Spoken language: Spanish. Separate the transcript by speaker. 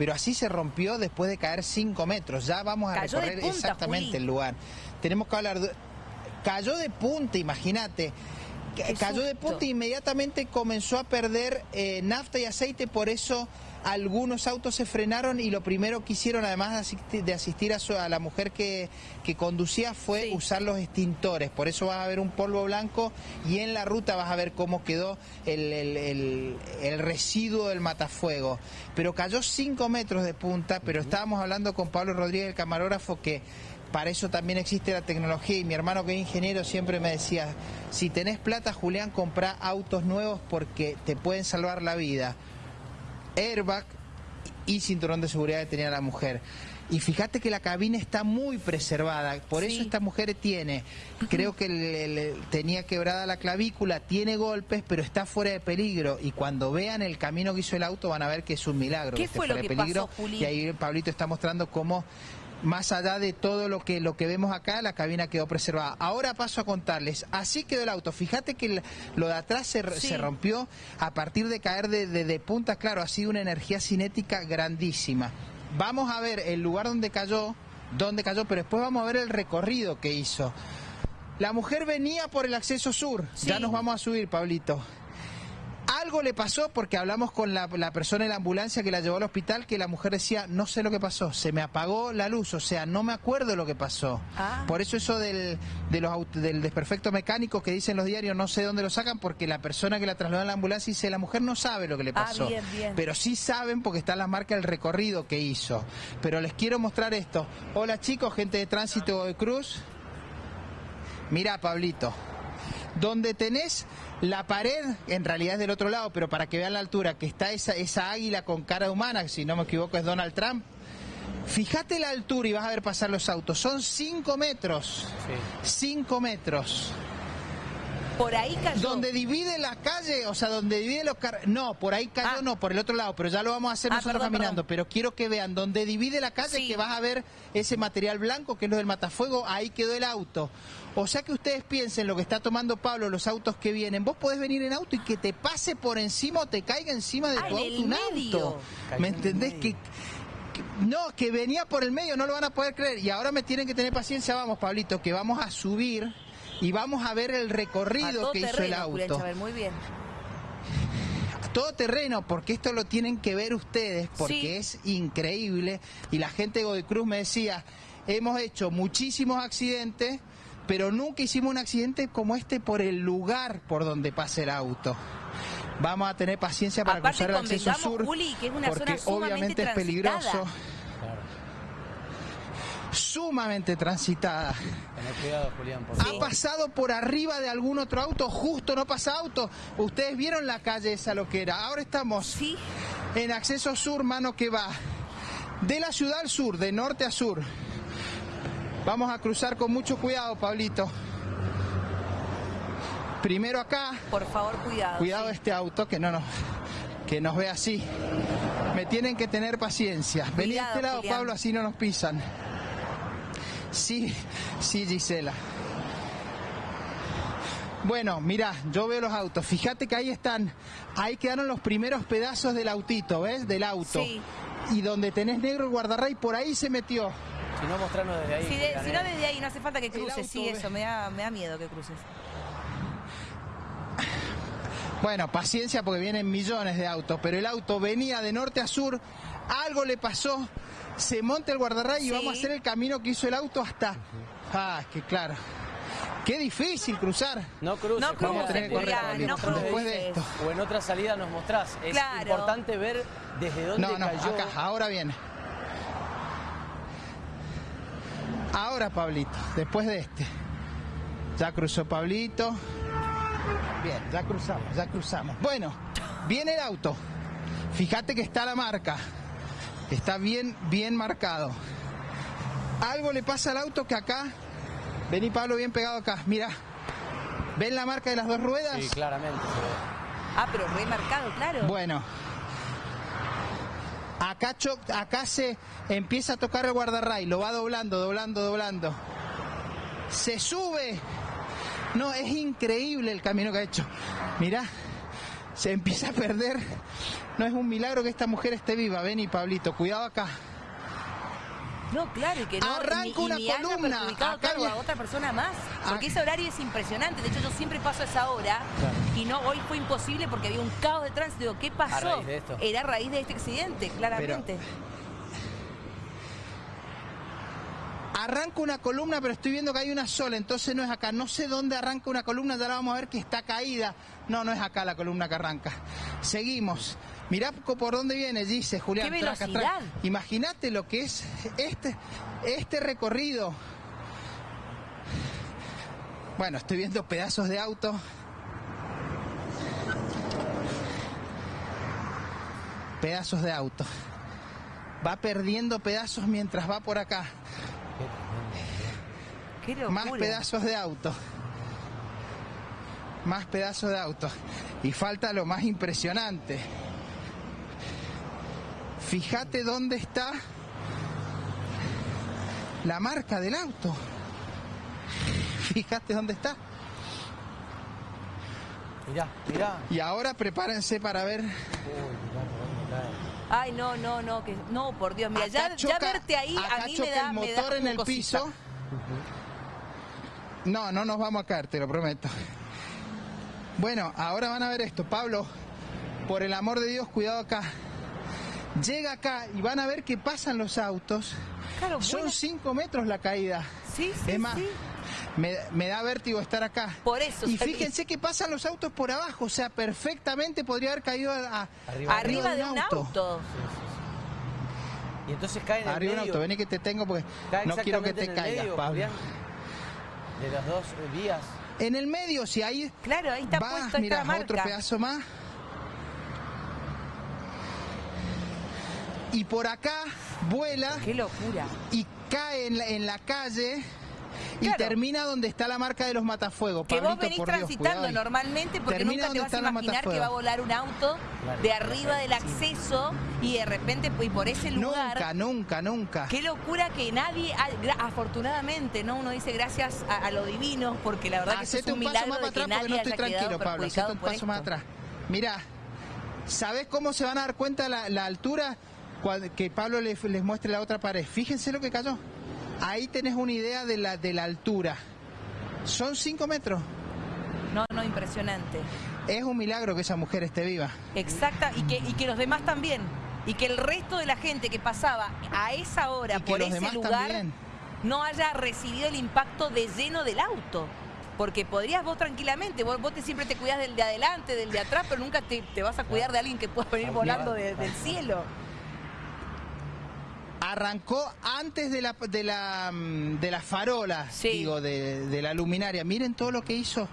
Speaker 1: pero así se rompió después de caer 5 metros. Ya vamos a recorrer exactamente el lugar. Tenemos que hablar... De... Cayó de punta, imagínate. Cayó de punta e inmediatamente comenzó a perder eh, nafta y aceite, por eso algunos autos se frenaron y lo primero que hicieron, además de asistir, a, la mujer que, conducía, fue usar los extintores. Por eso vas a ver un polvo blanco y en la ruta vas a ver cómo quedó el, residuo del matafuego. Pero cayó 5 metros de punta, pero estábamos hablando con Pablo Rodríguez, el camarógrafo, que para eso también existe la tecnología y mi hermano que es ingeniero siempre me decía, si tenés plata Julián, compra autos nuevos porque te pueden salvar la vida airbag y cinturón de seguridad que tenía la mujer. Y fíjate que la cabina está muy preservada, por eso esta mujer tiene, creo que tenía quebrada la clavícula, tiene golpes, pero está fuera de peligro. Y cuando vean el camino que hizo el auto van a ver que es un milagro.
Speaker 2: ¿Qué fue lo que
Speaker 1: peligro.
Speaker 2: Pasó,
Speaker 1: y ahí Pablito está mostrando cómo más allá de todo lo que, lo que vemos acá, la cabina quedó preservada. Ahora paso a contarles, así quedó el auto. Fíjate que lo de atrás se, rompió a partir de caer de, de, punta, claro, ha sido una energía cinética grandísima. Vamos a ver el lugar donde cayó, donde cayó, pero después vamos a ver el recorrido que hizo. La mujer venía por el acceso sur. Ya nos vamos a subir, Pablito. Algo le pasó porque hablamos con la, persona en la ambulancia que la llevó al hospital que la mujer decía, no sé lo que pasó, se me apagó la luz, o sea, no me acuerdo lo que pasó. Ah. Por eso eso del, de los, del desperfecto mecánico que dicen los diarios, no sé dónde lo sacan porque la persona que la trasladó a la ambulancia dice, la mujer no sabe lo que le ah, pasó. Pero sí saben porque está en la marca del recorrido que hizo. Pero les quiero mostrar esto. Hola chicos, gente de tránsito de Cruz. Mira, Pablito, donde tenés la pared, en realidad es del otro lado, pero para que vean la altura, que está esa, esa águila con cara humana, si no me equivoco es Donald Trump. Fíjate la altura y vas a ver pasar los autos. Son 5 metros. 5 metros.
Speaker 2: Por ahí cayó.
Speaker 1: Donde divide la calle, o sea, donde divide los carros. No, por ahí cayó, ah. no, por el otro lado, pero ya lo vamos a hacer ah, nosotros caminando. Pero quiero que vean, donde divide la calle, que vas a ver ese material blanco, que es lo del matafuego, ahí quedó el auto. O sea que ustedes piensen lo que está tomando Pablo, los autos que vienen. Vos podés venir en auto y que te pase por encima o te caiga encima de ah, tu auto un auto. ¿Me entendés? Que, no, que venía por el medio, no lo van a poder creer. Y ahora me tienen que tener paciencia, vamos, Pablito, que vamos a subir y vamos a ver el recorrido que hizo el auto.
Speaker 2: muy bien.
Speaker 1: todo terreno, porque esto lo tienen que ver ustedes, porque es increíble. Y la gente de Godecruz me decía, hemos hecho muchísimos accidentes, pero nunca hicimos un accidente como este por el lugar por donde pasa el auto. Vamos a tener paciencia para cruzar el acceso sur, porque obviamente es peligroso sumamente transitada. ha pasado por arriba de algún otro auto, justo no pasa auto. Ustedes vieron la calle esa lo que era. Ahora estamos en acceso sur, mano que va de la ciudad al sur, de norte a sur. Vamos a cruzar con mucho cuidado, Pablito. Primero acá.
Speaker 2: Por favor, cuidado.
Speaker 1: Cuidado este auto que no nos que nos ve así. Me tienen que tener paciencia. Vení a este lado, Pablo, así no nos pisan. Sí, sí, Gisela. Bueno, mira, yo veo los autos. Fíjate que ahí están, ahí quedaron los primeros pedazos del autito, ¿ves? Del auto. Sí. Y donde tenés negro el guardarray, por ahí se metió.
Speaker 3: Si no, mostrarnos desde ahí.
Speaker 2: Si, no, desde ahí, no hace falta que cruces. Sí, eso, me da, me da miedo que cruces.
Speaker 1: Bueno, paciencia porque vienen millones de autos, pero el auto venía de norte a sur, algo le pasó, se monta el guardarray y vamos a hacer el camino que hizo el auto hasta... Ah, que claro. Qué difícil cruzar.
Speaker 3: No cruces,
Speaker 2: no vamos a tener que correr no
Speaker 1: después de esto.
Speaker 3: O en otra salida nos mostrás. Es importante ver desde dónde no, no, Acá,
Speaker 1: ahora viene. Ahora Pablito, después de este. Ya cruzó Pablito. Bien, ya cruzamos, ya cruzamos. Bueno, viene el auto. Fíjate que está la marca. Está bien, bien marcado. Algo le pasa al auto que acá, vení Pablo bien pegado acá, mira. ¿Ven la marca de las dos ruedas?
Speaker 3: Sí, claramente
Speaker 2: Ah, pero muy marcado, claro.
Speaker 1: Bueno. Acá, acá se empieza a tocar el guardarray, lo va doblando, doblando, doblando. Se sube. No, es increíble el camino que ha hecho. Mira, se empieza a perder. No es un milagro que esta mujer esté viva. Ven y Pablito, cuidado acá.
Speaker 2: No, claro, y que no
Speaker 1: Arranca una columna.
Speaker 2: a otra persona más. Porque ese horario es impresionante. De hecho, yo siempre paso a esa hora y no hoy fue imposible porque había un caos de tránsito. ¿Qué pasó? Era a raíz de este accidente, claramente.
Speaker 1: Arranca una columna, pero estoy viendo que hay una sola, entonces no es acá. No sé dónde arranca una columna, ya la vamos a ver que está caída. No, no es acá la columna que arranca. Seguimos. Mirá por dónde viene, dice Julián.
Speaker 2: ¡Qué velocidad!
Speaker 1: Imagínate lo que es este, este recorrido. Bueno, estoy viendo pedazos de auto. Pedazos de auto. Va perdiendo pedazos mientras va por acá. Más pedazos de auto. Más pedazos de auto. Y falta lo más impresionante. Fíjate dónde está la marca del auto. Fíjate dónde está.
Speaker 3: Mirá, mirá.
Speaker 1: Y ahora prepárense para ver.
Speaker 2: Ay, no, no, no, que no, por Dios, mira, ya, verte ahí a mí me da
Speaker 1: el motor en el piso. No, no nos vamos a caer, te lo prometo. Bueno, ahora van a ver esto. Pablo, por el amor de Dios, cuidado acá. Llega acá y van a ver que pasan los autos. Son cinco metros la caída.
Speaker 2: Sí, sí,
Speaker 1: es más, Me, da vértigo estar acá.
Speaker 2: Por eso.
Speaker 1: Y fíjense que pasan los autos por abajo, o sea, perfectamente podría haber caído
Speaker 2: arriba, de un auto.
Speaker 3: Y entonces cae en el
Speaker 1: Arriba de un auto, vení que te tengo porque no quiero que te caigas, Pablo.
Speaker 3: De las dos vías.
Speaker 1: En el medio, si ahí.
Speaker 2: Claro, ahí está va, puesto
Speaker 1: mira, otro pedazo más. Y por acá vuela.
Speaker 2: ¡Qué locura!
Speaker 1: Y cae en la, en la calle y termina donde está la marca de los matafuegos.
Speaker 2: Que vos venís transitando normalmente porque nunca te vas a imaginar que va a volar un auto de arriba del acceso y de repente y por ese lugar.
Speaker 1: Nunca, nunca, nunca.
Speaker 2: Qué locura que nadie, afortunadamente, no uno dice gracias a, lo divino porque la verdad que es un, milagro de que nadie no estoy tranquilo, Pablo.
Speaker 1: un paso más atrás. Mira, ¿sabes cómo se van a dar cuenta la, la altura? que Pablo les, les muestre la otra pared. Fíjense lo que cayó. Ahí tenés una idea de la, de la altura. Son cinco metros.
Speaker 2: No, no, impresionante.
Speaker 1: Es un milagro que esa mujer esté viva.
Speaker 2: Exacta, y que, y que los demás también. Y que el resto de la gente que pasaba a esa hora por ese lugar no haya recibido el impacto de lleno del auto. Porque podrías vos tranquilamente, vos, vos te, siempre te cuidas del de adelante, del de atrás, pero nunca te, vas a cuidar de alguien que pueda venir volando del cielo
Speaker 1: arrancó antes de la de la, mm, de la farola, digo, de, de la luminaria. Miren todo lo que hizo.